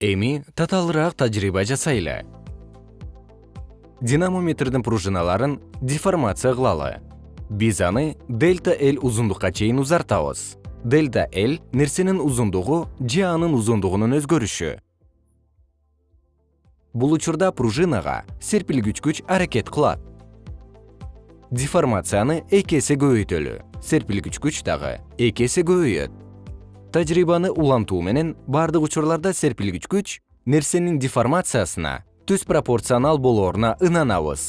эми татаалыраак тажрыйба жасайлы. Динамометрдин пружиналарын деформация кылалы. Биз аны дельта l узундукка чейин узартабыз. Дельта l нерсенин узундугу же анын узундугунун өзгөрүшү. Бул учурда пружинага серпилгүч күч аракет кылат. Деформацияны эки эсе көбөйтөлү. Серпилгүч күч дагы эки эсе көбөйөт тажрыйбаны улантуу менен бардык учурларда серпилгич күч нерсенин деформациясына түз пропорционал болооруна ынанабыз